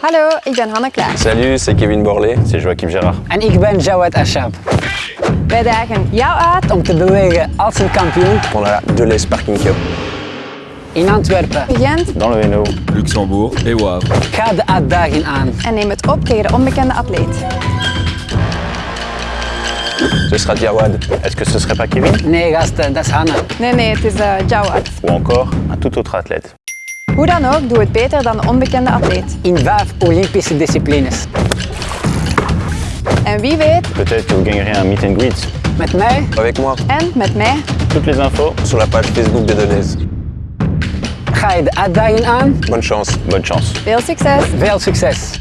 Hallo, ik ben Hanne Klaar. Salut, c'est Kevin Borlé. C'est Joachim Gérard. En ik ben Jawed Ashab. Wij dagen jou uit Om te bewegen als een kampioen On a la Deleuze Parking Cup. in Antwerpen. Gent Dans le Hainaut. Luxembourg et Wavre. Ga de uitdaging aan. en neem het op tegen de onbekende atleet. Ce sera Jawad. Est-ce que ce serait pas Kevin Nee, gasten, dat is Hanna. Nee, nee, het is uh, Jawad. Ou encore un tout autre athlète Hoe dan ook, doe het beter dan de onbekende atleet. In vijf Olympische disciplines. En wie weet, Peut-être que vous gagnerez un meet and greet. Met mij Avec moi, en met mij, toutes les infos sur la page Facebook de Deleuze. ga je de uitdaging aan. Bonne chance. Bonne chance. veel succes! Veel succes!